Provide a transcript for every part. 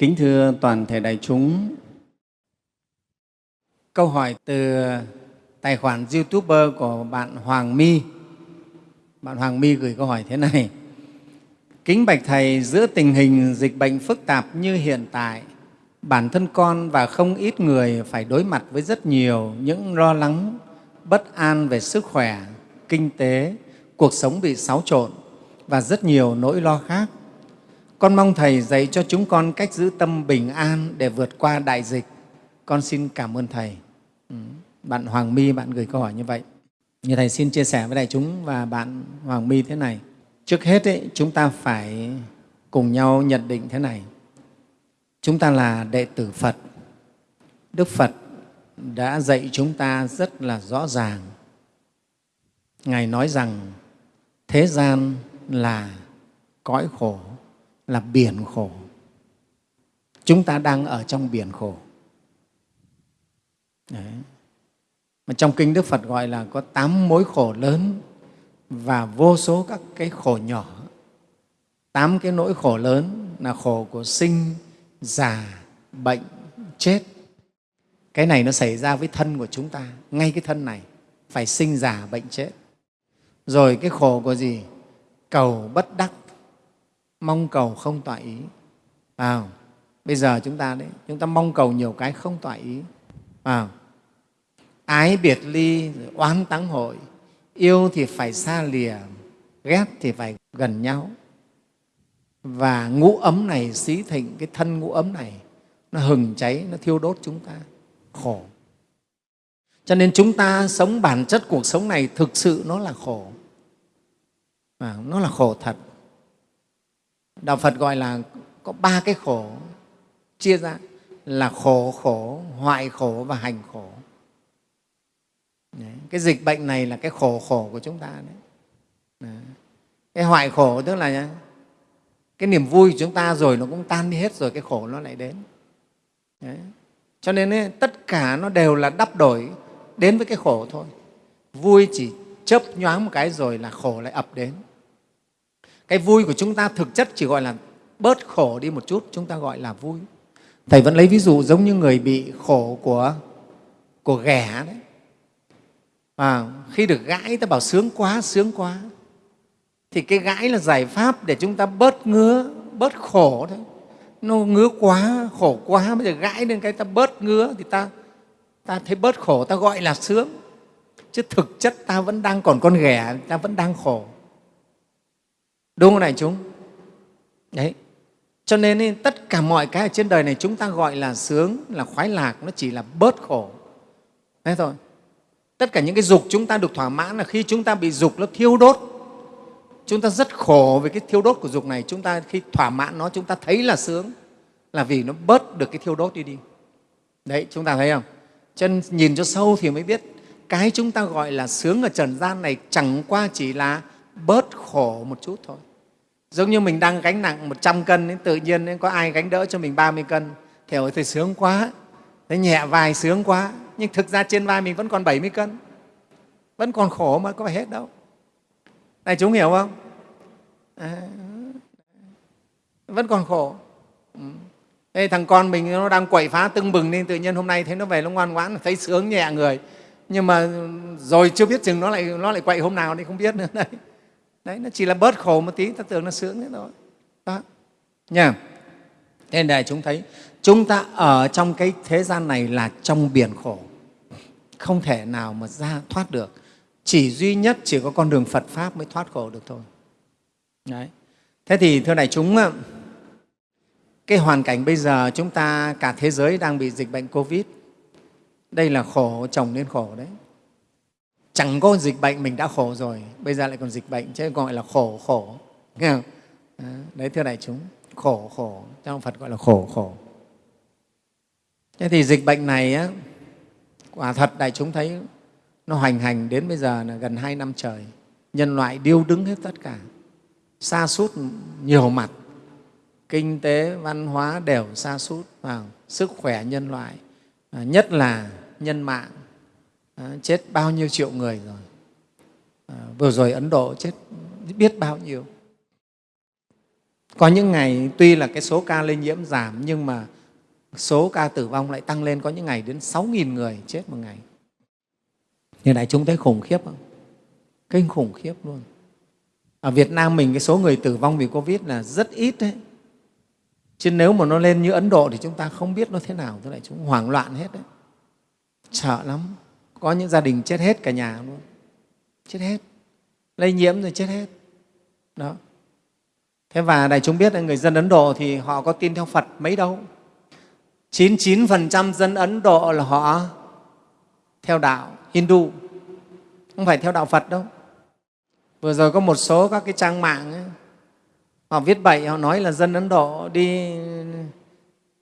Kính thưa toàn thể đại chúng, câu hỏi từ tài khoản YouTuber của bạn Hoàng My. Bạn Hoàng My gửi câu hỏi thế này. Kính bạch Thầy, giữa tình hình dịch bệnh phức tạp như hiện tại, bản thân con và không ít người phải đối mặt với rất nhiều những lo lắng, bất an về sức khỏe, kinh tế, cuộc sống bị xáo trộn và rất nhiều nỗi lo khác. Con mong Thầy dạy cho chúng con cách giữ tâm bình an để vượt qua đại dịch. Con xin cảm ơn Thầy. Ừ, bạn Hoàng My, bạn gửi câu hỏi như vậy. Như Thầy xin chia sẻ với đại chúng và bạn Hoàng My thế này. Trước hết, ấy, chúng ta phải cùng nhau nhận định thế này. Chúng ta là đệ tử Phật. Đức Phật đã dạy chúng ta rất là rõ ràng. Ngài nói rằng thế gian là cõi khổ, là biển khổ. Chúng ta đang ở trong biển khổ. Đấy. Mà trong Kinh Đức Phật gọi là có tám mối khổ lớn và vô số các cái khổ nhỏ. Tám cái nỗi khổ lớn là khổ của sinh, già, bệnh, chết. Cái này nó xảy ra với thân của chúng ta, ngay cái thân này, phải sinh, già, bệnh, chết. Rồi cái khổ của gì? Cầu bất đắc, mong cầu không tọa ý. À, bây giờ chúng ta đấy, chúng ta mong cầu nhiều cái không tọa ý. À, ái biệt ly, oán táng hội, yêu thì phải xa lìa, ghét thì phải gần nhau. Và ngũ ấm này, xí thịnh, cái thân ngũ ấm này, nó hừng cháy, nó thiêu đốt chúng ta, khổ. Cho nên chúng ta sống bản chất cuộc sống này thực sự nó là khổ. À, nó là khổ thật. Đạo Phật gọi là có ba cái khổ chia ra là khổ khổ, hoại khổ và hành khổ. Đấy. Cái dịch bệnh này là cái khổ khổ của chúng ta. Đấy. Đấy. Cái hoại khổ tức là cái niềm vui của chúng ta rồi nó cũng tan đi hết rồi cái khổ nó lại đến. Đấy. Cho nên ấy, tất cả nó đều là đắp đổi đến với cái khổ thôi. Vui chỉ chớp nhoáng một cái rồi là khổ lại ập đến. Cái vui của chúng ta thực chất chỉ gọi là bớt khổ đi một chút, chúng ta gọi là vui. Thầy vẫn lấy ví dụ giống như người bị khổ của, của ghẻ đấy. À, khi được gãi ta bảo sướng quá, sướng quá. Thì cái gãi là giải pháp để chúng ta bớt ngứa, bớt khổ đấy Nó ngứa quá, khổ quá, bây giờ gãi lên cái ta bớt ngứa thì ta, ta thấy bớt khổ, ta gọi là sướng. Chứ thực chất ta vẫn đang còn con ghẻ, ta vẫn đang khổ. Đúng không này chúng? Đấy. Cho nên tất cả mọi cái ở trên đời này chúng ta gọi là sướng, là khoái lạc, nó chỉ là bớt khổ. Thế thôi. Tất cả những cái dục chúng ta được thỏa mãn là khi chúng ta bị dục nó thiêu đốt. Chúng ta rất khổ về cái thiêu đốt của dục này. Chúng ta khi thỏa mãn nó chúng ta thấy là sướng là vì nó bớt được cái thiêu đốt đi đi. Đấy, chúng ta thấy không? Chân nhìn cho sâu thì mới biết cái chúng ta gọi là sướng ở trần gian này chẳng qua chỉ là bớt khổ một chút thôi. Giống như mình đang gánh nặng 100 cân, tự nhiên có ai gánh đỡ cho mình 30 cân, thì ôi thì sướng quá, thấy nhẹ vai sướng quá, nhưng thực ra trên vai mình vẫn còn 70 cân, vẫn còn khổ mà có phải hết đâu. Này chúng hiểu không? À, vẫn còn khổ. Ừ. Đây, thằng con mình nó đang quậy phá tưng bừng nên tự nhiên hôm nay thấy nó về nó ngoan ngoãn, thấy sướng nhẹ người. Nhưng mà rồi chưa biết chừng nó lại nó lại quậy hôm nào thì không biết nữa đấy đấy, nó chỉ là bớt khổ một tí, ta tưởng nó sướng thế thôi. Đó. Nha. Thế nên đại chúng thấy, chúng ta ở trong cái thế gian này là trong biển khổ. Không thể nào mà ra thoát được. Chỉ duy nhất chỉ có con đường phật pháp mới thoát khổ được thôi. Đấy. Thế thì thưa đại chúng cái hoàn cảnh bây giờ chúng ta cả thế giới đang bị dịch bệnh covid. Đây là khổ, chồng lên khổ đấy chẳng có dịch bệnh mình đã khổ rồi. Bây giờ lại còn dịch bệnh chứ gọi là khổ khổ. Nghe không? đấy thưa đại chúng. Khổ khổ. Trong phật gọi là khổ khổ. Thế thì dịch bệnh này á, quả thật đại chúng thấy nó hoành hành đến bây giờ là gần hai năm trời. Nhân loại điêu đứng hết tất cả. Xa sút nhiều mặt. Kinh tế văn hóa đều xa sút vào sức khỏe nhân loại. Nhất là nhân mạng. Ờ, chết bao nhiêu triệu người rồi. À, vừa rồi ấn độ chết biết bao nhiêu. Có những ngày tuy là cái số ca lây nhiễm giảm nhưng mà số ca tử vong lại tăng lên có những ngày đến 6.000 người chết một ngày. Như đại chúng thấy khủng khiếp không? Kinh khủng khiếp luôn. Ở Việt Nam mình cái số người tử vong vì Covid là rất ít đấy. Chứ nếu mà nó lên như Ấn Độ thì chúng ta không biết nó thế nào. Thế lại chúng hoảng loạn hết đấy. Sợ lắm có những gia đình chết hết cả nhà luôn chết hết. Lây nhiễm rồi chết hết. Đó. Thế và đại chúng biết là người dân Ấn Độ thì họ có tin theo Phật mấy đâu. 99% dân Ấn Độ là họ theo đạo Hindu. Không phải theo đạo Phật đâu. Vừa rồi có một số các cái trang mạng ấy, họ viết bậy họ nói là dân Ấn Độ đi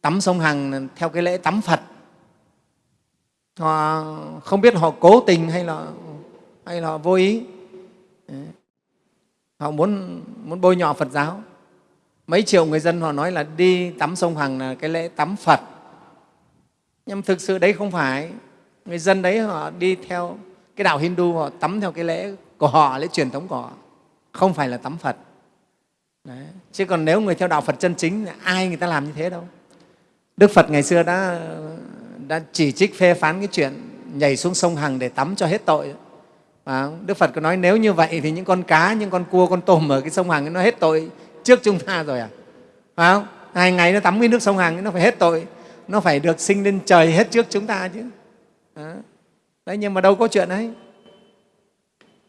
tắm sông Hằng theo cái lễ tắm Phật họ không biết họ cố tình hay là hay là vô ý. Họ muốn muốn bôi nhọ Phật giáo. Mấy triệu người dân họ nói là đi tắm sông Hằng là cái lễ tắm Phật. Nhưng thực sự đấy không phải. Người dân đấy họ đi theo cái đạo Hindu, họ tắm theo cái lễ của họ, lễ truyền thống của họ. Không phải là tắm Phật. Đấy. chứ còn nếu người theo đạo Phật chân chính, ai người ta làm như thế đâu. Đức Phật ngày xưa đã đã chỉ trích phê phán cái chuyện nhảy xuống sông Hằng để tắm cho hết tội À, Đức Phật có nói nếu như vậy thì những con cá, những con cua, con tôm ở cái sông Hằng nó hết tội trước chúng ta rồi à? Phải không? Hai ngày nó tắm cái nước sông Hằng nó phải hết tội, nó phải được sinh lên trời hết trước chúng ta chứ. À. Đấy, nhưng mà đâu có chuyện ấy.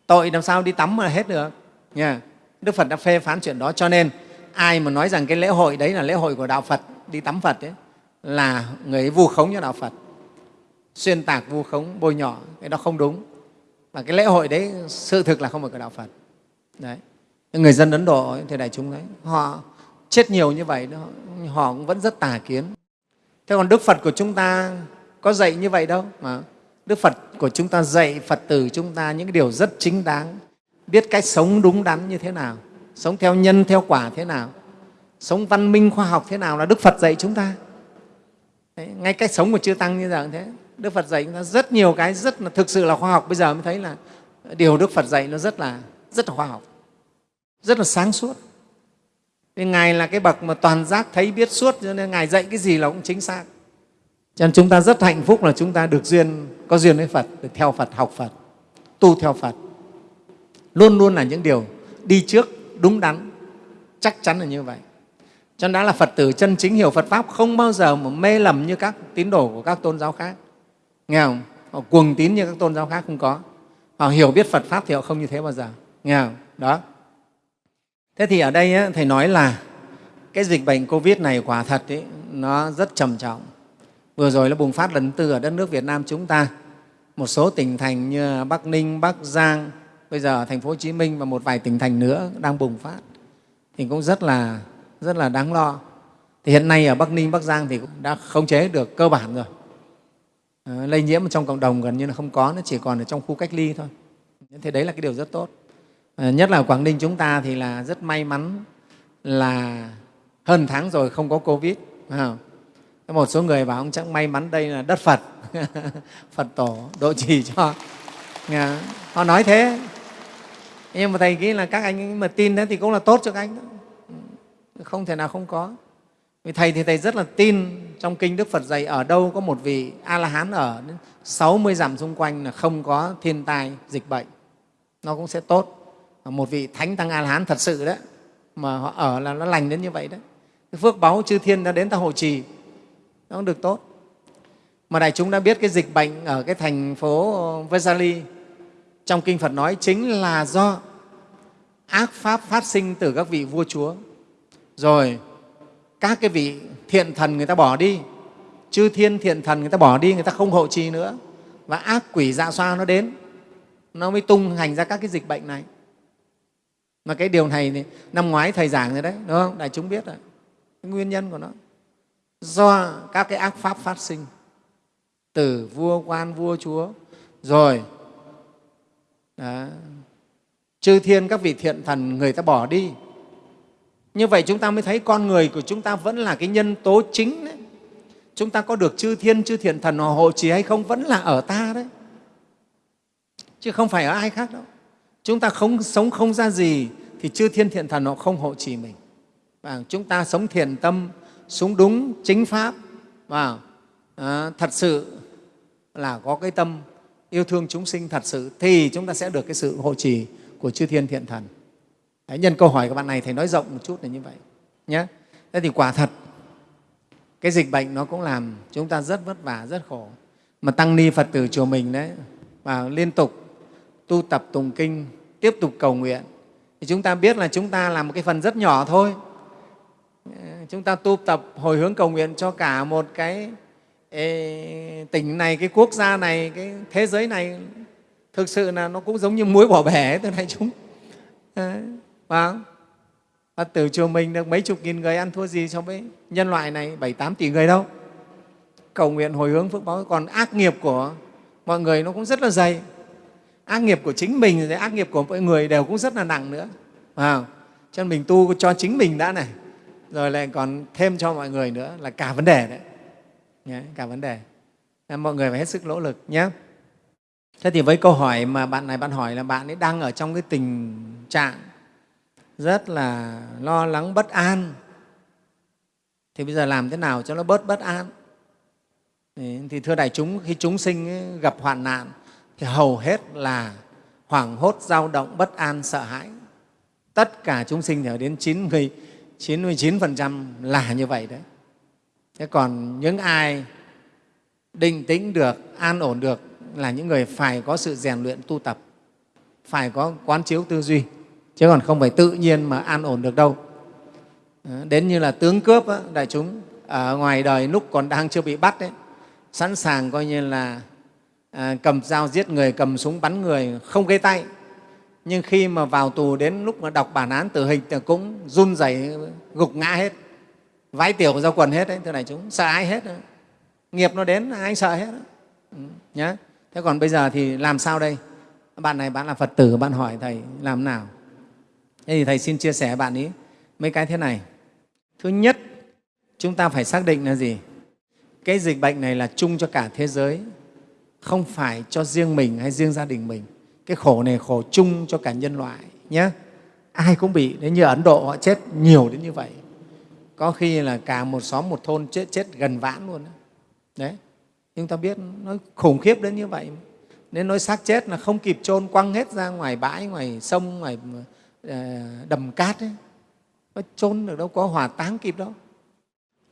Tội làm sao đi tắm mà hết được. Nha. Đức Phật đã phê phán chuyện đó cho nên ai mà nói rằng cái lễ hội đấy là lễ hội của Đạo Phật, đi tắm Phật ấy, là người ấy vu khống cho Đạo Phật, xuyên tạc vu khống, bôi nhọ, cái đó không đúng. Và cái lễ hội đấy sự thực là không phải của Đạo Phật. Đấy. Người dân Ấn Độ thì đại chúng đấy, họ chết nhiều như vậy, họ cũng vẫn rất tà kiến. Thế còn Đức Phật của chúng ta có dạy như vậy đâu mà Đức Phật của chúng ta dạy Phật tử chúng ta những điều rất chính đáng, biết cách sống đúng đắn như thế nào, sống theo nhân, theo quả thế nào, sống văn minh khoa học thế nào là Đức Phật dạy chúng ta. Đấy, ngay cách sống của Chư Tăng như giờ thế, Đức Phật dạy chúng ta rất nhiều cái rất là thực sự là khoa học. Bây giờ mới thấy là điều Đức Phật dạy nó rất là, rất là khoa học, rất là sáng suốt. Nên Ngài là cái bậc mà toàn giác thấy biết suốt, cho nên Ngài dạy cái gì là cũng chính xác. Cho nên chúng ta rất hạnh phúc là chúng ta được duyên, có duyên với Phật, được theo Phật, học Phật, tu theo Phật. Luôn luôn là những điều đi trước, đúng đắn, chắc chắn là như vậy. Cho nên đã là Phật tử chân chính hiểu Phật Pháp không bao giờ mà mê lầm như các tín đồ của các tôn giáo khác. Nghe không? Họ cuồng tín như các tôn giáo khác không có. Họ hiểu biết Phật Pháp thì họ không như thế bao giờ. Nghe không? Đó. Thế thì ở đây Thầy nói là cái dịch bệnh Covid này quả thật ấy, nó rất trầm trọng. Vừa rồi nó bùng phát lần tư ở đất nước Việt Nam chúng ta. Một số tỉnh thành như Bắc Ninh, Bắc Giang, bây giờ thành phố Hồ Chí Minh và một vài tỉnh thành nữa đang bùng phát thì cũng rất là rất là đáng lo. Thì hiện nay ở Bắc Ninh, Bắc Giang thì cũng đã khống chế được cơ bản rồi. À, lây nhiễm trong cộng đồng gần như là không có, nó chỉ còn ở trong khu cách ly thôi. Thế đấy là cái điều rất tốt. À, nhất là ở Quảng Ninh chúng ta thì là rất may mắn là hơn tháng rồi không có Covid. Một số người bảo ông chắc may mắn đây là đất Phật, Phật tổ độ trì cho. Dạ, họ nói thế. Nhưng mà Thầy nghĩ là các anh mà tin thế thì cũng là tốt cho các anh. Đó. Không thể nào không có. Vì Thầy thì Thầy rất là tin trong Kinh Đức Phật dạy ở đâu có một vị A-la-hán ở 60 dặm xung quanh là không có thiên tai, dịch bệnh. Nó cũng sẽ tốt. Một vị Thánh Tăng A-la-hán thật sự đấy, mà họ ở là nó lành đến như vậy đấy. Cái phước báu chư thiên đã đến ta hộ trì, nó cũng được tốt. Mà đại chúng đã biết cái dịch bệnh ở cái thành phố Vesali trong Kinh Phật nói chính là do ác pháp phát sinh từ các vị vua chúa. Rồi các cái vị thiện thần người ta bỏ đi, chư thiên thiện thần người ta bỏ đi, người ta không hộ trì nữa. Và ác quỷ dạ xoa nó đến, nó mới tung hành ra các cái dịch bệnh này. Mà cái điều này thì năm ngoái Thầy giảng rồi đấy, đúng không? Đại chúng biết rồi, cái nguyên nhân của nó. Do các cái ác pháp phát sinh từ vua quan, vua chúa, rồi đó, chư thiên các vị thiện thần người ta bỏ đi như vậy chúng ta mới thấy con người của chúng ta vẫn là cái nhân tố chính đấy. Chúng ta có được chư thiên, chư thiện thần họ hộ trì hay không vẫn là ở ta đấy. Chứ không phải ở ai khác đâu. Chúng ta không sống không ra gì thì chư thiên thiện thần họ không hộ trì mình. và chúng ta sống thiện tâm sống đúng chính pháp và à, thật sự là có cái tâm yêu thương chúng sinh thật sự thì chúng ta sẽ được cái sự hộ trì của chư thiên thiện thần Đấy, nhân câu hỏi của bạn này thầy nói rộng một chút là như vậy nhé thế thì quả thật cái dịch bệnh nó cũng làm chúng ta rất vất vả rất khổ. Mà tăng ni phật tử chùa mình đấy và liên tục tu tập tùng kinh tiếp tục cầu nguyện thì chúng ta biết là chúng ta làm một cái phần rất nhỏ thôi. Chúng ta tu tập hồi hướng cầu nguyện cho cả một cái ê, tỉnh này cái quốc gia này cái thế giới này thực sự là nó cũng giống như muối bỏ bể từ này chúng. À, Vâng. và từ chùa mình được mấy chục nghìn người ăn thua gì so với nhân loại này? Bảy tám tỷ người đâu. Cầu nguyện hồi hướng phước báo. Còn ác nghiệp của mọi người nó cũng rất là dày. Ác nghiệp của chính mình rồi ác nghiệp của mọi người đều cũng rất là nặng nữa. À, cho nên mình tu cho chính mình đã này. Rồi lại còn thêm cho mọi người nữa là cả vấn đề đấy. Nhé, cả vấn đề. Nên mọi người phải hết sức nỗ lực nhé thế thì với câu hỏi mà bạn này bạn hỏi là bạn ấy đang ở trong cái tình trạng rất là lo lắng bất an. Thì bây giờ làm thế nào cho nó bớt bất an? Thì thưa đại chúng, khi chúng sinh gặp hoạn nạn thì hầu hết là hoảng hốt, dao động, bất an, sợ hãi. Tất cả chúng sinh thì ở đến 90 99% là như vậy đấy. Thế còn những ai định tĩnh được, an ổn được là những người phải có sự rèn luyện tu tập, phải có quán chiếu tư duy chứ còn không phải tự nhiên mà an ổn được đâu. Ờ, đến như là tướng cướp á, đại chúng ở ngoài đời lúc còn đang chưa bị bắt đấy sẵn sàng coi như là à, cầm dao giết người cầm súng bắn người không gây tay nhưng khi mà vào tù đến lúc mà đọc bản án tử hình thì cũng run rẩy gục ngã hết vái tiểu ra quần hết đấy thưa này chúng sợ ai hết đó. nghiệp nó đến ai sợ hết đó. Ừ, nhá. Thế còn bây giờ thì làm sao đây? Bạn này bạn là phật tử bạn hỏi thầy làm nào? Thế thì thầy xin chia sẻ bạn ấy mấy cái thế này. Thứ nhất, chúng ta phải xác định là gì? Cái dịch bệnh này là chung cho cả thế giới, không phải cho riêng mình hay riêng gia đình mình. Cái khổ này khổ chung cho cả nhân loại nhé ai cũng bị đến như ấn độ họ chết nhiều đến như vậy, có khi là cả một xóm một thôn chết chết gần vãn luôn đấy, chúng ta biết nó khủng khiếp đến như vậy. Nên nói xác chết là không kịp chôn quăng hết ra ngoài bãi, ngoài sông, ngoài Ờ, đầm cát ấy nó trốn được đâu có hỏa táng kịp đâu.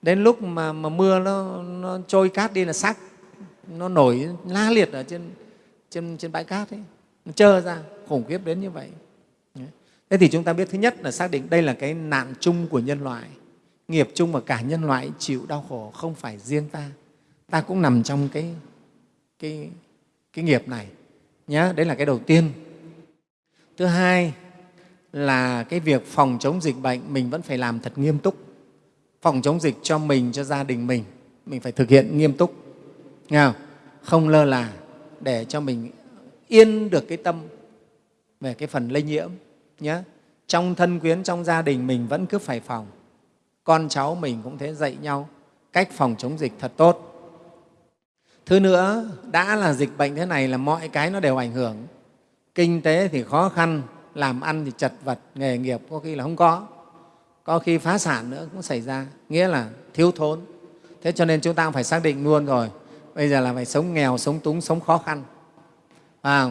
Đến lúc mà, mà mưa nó, nó trôi cát đi là xác nó nổi la liệt ở trên, trên, trên bãi cát ấy. Nó trơ ra khủng khiếp đến như vậy. Thế thì chúng ta biết thứ nhất là xác định đây là cái nạn chung của nhân loại nghiệp chung mà cả nhân loại chịu đau khổ không phải riêng ta. Ta cũng nằm trong cái, cái, cái nghiệp này nhé đấy là cái đầu tiên. Thứ hai là cái việc phòng chống dịch bệnh mình vẫn phải làm thật nghiêm túc. Phòng chống dịch cho mình, cho gia đình mình mình phải thực hiện nghiêm túc. Nghe không? không lơ là để cho mình yên được cái tâm về cái phần lây nhiễm nhé trong thân quyến, trong gia đình mình vẫn cứ phải phòng. Con cháu mình cũng thế, dạy nhau cách phòng chống dịch thật tốt. Thứ nữa, đã là dịch bệnh thế này là mọi cái nó đều ảnh hưởng. Kinh tế thì khó khăn làm ăn thì chật vật nghề nghiệp có khi là không có. Có khi phá sản nữa cũng xảy ra nghĩa là thiếu thốn. Thế cho nên chúng ta cũng phải xác định luôn rồi bây giờ là phải sống nghèo sống túng sống khó khăn. À,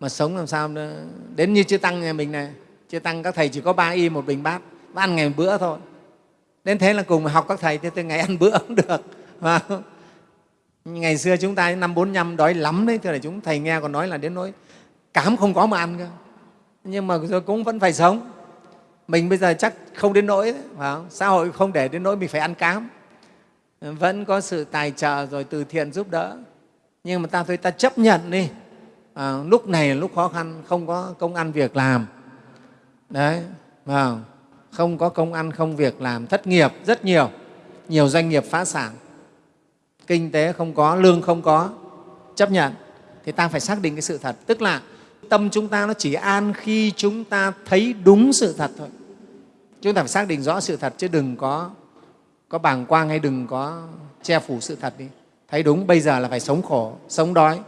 mà sống làm sao nữa? Đến như chư tăng nhà mình này chư tăng các thầy chỉ có ba y một bình bát ăn ngày một bữa thôi. Đến thế là cùng học các thầy thì từ ngày ăn bữa cũng được à, ngày xưa chúng ta năm bốn năm đói lắm đấy thưa là chúng thầy nghe còn nói là đến nỗi cám không có mà ăn cơ nhưng mà rồi cũng vẫn phải sống. Mình bây giờ chắc không đến nỗi phải không? xã hội không để đến nỗi mình phải ăn cám. Vẫn có sự tài trợ rồi từ thiện giúp đỡ. Nhưng mà ta thôi ta chấp nhận đi. À, lúc này là lúc khó khăn không có công ăn việc làm. Đấy à, không có công ăn không việc làm. Thất nghiệp rất nhiều. Nhiều doanh nghiệp phá sản. Kinh tế không có lương không có. Chấp nhận. Thì ta phải xác định cái sự thật. Tức là tâm chúng ta nó chỉ an khi chúng ta thấy đúng sự thật thôi. Chúng ta phải xác định rõ sự thật, chứ đừng có có bàng quang hay đừng có che phủ sự thật đi. Thấy đúng, bây giờ là phải sống khổ, sống đói.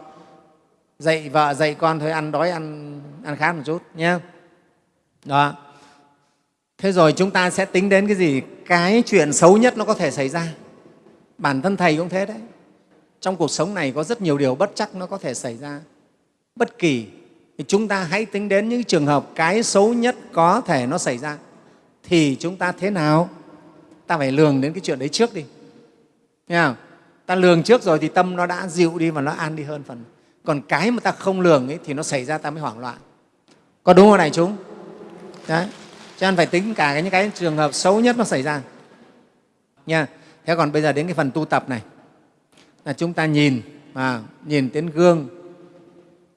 Dạy vợ, dạy con thôi, ăn đói, ăn ăn khát một chút, nhé. Đó. Thế rồi chúng ta sẽ tính đến cái gì? Cái chuyện xấu nhất nó có thể xảy ra. Bản thân thầy cũng thế đấy. Trong cuộc sống này có rất nhiều điều bất chắc nó có thể xảy ra. Bất kỳ thì chúng ta hãy tính đến những trường hợp cái xấu nhất có thể nó xảy ra. Thì chúng ta thế nào? Ta phải lường đến cái chuyện đấy trước đi. Nghe không? ta lường trước rồi thì tâm nó đã dịu đi và nó an đi hơn phần. Còn cái mà ta không lường ấy, thì nó xảy ra ta mới hoảng loạn. Có đúng không này chúng? Đấy. Cho nên phải tính cả những cái trường hợp xấu nhất nó xảy ra. Nha. Thế còn bây giờ đến cái phần tu tập này. Là chúng ta nhìn à, nhìn đến gương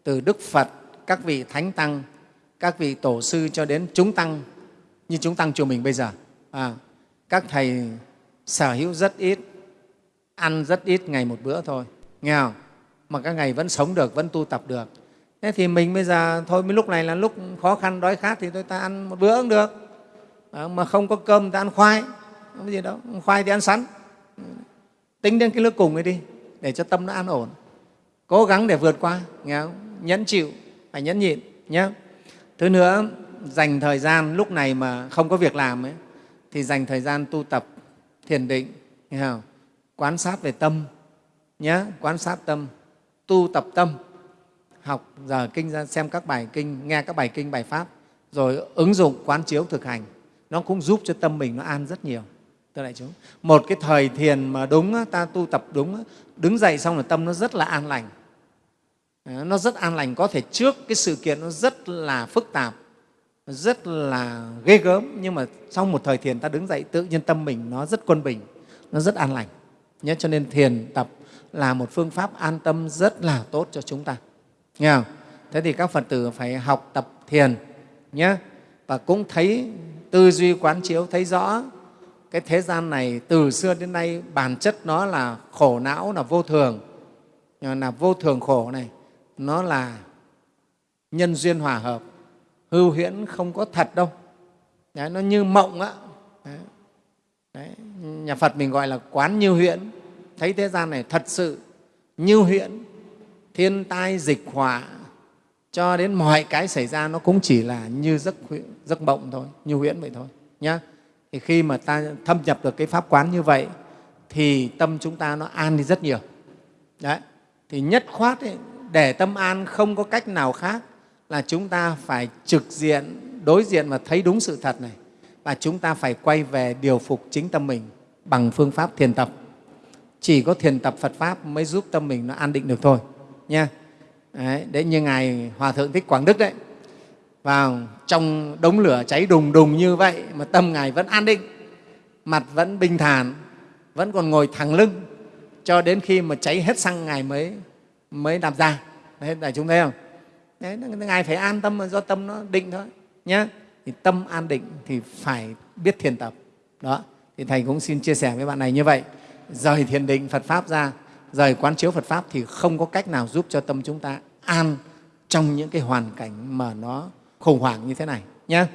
từ đức phật các vị thánh tăng các vị tổ sư cho đến chúng tăng như chúng tăng chùa mình bây giờ. À, các thầy sở hữu rất ít ăn rất ít ngày một bữa thôi. Nghe không? Mà các ngày vẫn sống được vẫn tu tập được. Thế thì mình bây giờ thôi mấy lúc này là lúc khó khăn đói khát thì tôi ta ăn một bữa cũng được. À, mà không có cơm ta ăn khoai không có gì đâu. Khoai thì ăn sắn. Tính đến cái lúc cùng ấy đi để cho tâm nó an ổn. Cố gắng để vượt qua nghe không? nhẫn chịu phải nhẫn nhịn nhé. Thứ nữa dành thời gian lúc này mà không có việc làm ấy, thì dành thời gian tu tập thiền định nghe không? quán sát về tâm nhé quán sát tâm tu tập tâm học giờ kinh ra xem các bài kinh nghe các bài kinh bài pháp rồi ứng dụng quán chiếu thực hành. Nó cũng giúp cho tâm mình nó an rất nhiều. Thưa đại chúng một cái thời thiền mà đúng ta tu tập đúng đứng dậy xong là tâm nó rất là an lành. Ờ, nó rất an lành. Có thể trước cái sự kiện nó rất là phức tạp, rất là ghê gớm, nhưng mà sau một thời thiền ta đứng dậy tự nhiên tâm mình nó rất quân bình, nó rất an lành. Nhé cho nên thiền tập là một phương pháp an tâm rất là tốt cho chúng ta. Nghe không? thế thì các phật tử phải học tập thiền nhé. Và cũng thấy tư duy quán chiếu, thấy rõ cái thế gian này từ xưa đến nay bản chất nó là khổ não là vô thường. Là vô thường khổ này nó là nhân duyên hòa hợp hư huyễn không có thật đâu Đấy, nó như mộng á Đấy. Đấy. nhà phật mình gọi là quán như huyễn thấy thế gian này thật sự như huyễn thiên tai dịch họa cho đến mọi cái xảy ra nó cũng chỉ là như giấc, giấc mộng thôi như huyễn vậy thôi nhá thì khi mà ta thâm nhập được cái pháp quán như vậy thì tâm chúng ta nó an đi rất nhiều đấy thì nhất khoát ấy, để tâm an không có cách nào khác là chúng ta phải trực diện đối diện và thấy đúng sự thật này. Và chúng ta phải quay về điều phục chính tâm mình bằng phương pháp thiền tập. Chỉ có thiền tập phật pháp mới giúp tâm mình nó an định được thôi nha. Đấy, đấy như ngài hòa thượng thích quảng đức đấy. Vào trong đống lửa cháy đùng đùng như vậy mà tâm ngài vẫn an định mặt vẫn bình thản vẫn còn ngồi thẳng lưng cho đến khi mà cháy hết xăng ngài mới mới làm ra. Đấy đại chúng thấy không? Đấy ngài phải an tâm do tâm nó định thôi nhé thì tâm an định thì phải biết thiền tập. Đó, thì thầy cũng xin chia sẻ với bạn này như vậy. Rời thiền định phật pháp ra, rời quán chiếu phật pháp thì không có cách nào giúp cho tâm chúng ta an trong những cái hoàn cảnh mà nó khủng hoảng như thế này nhé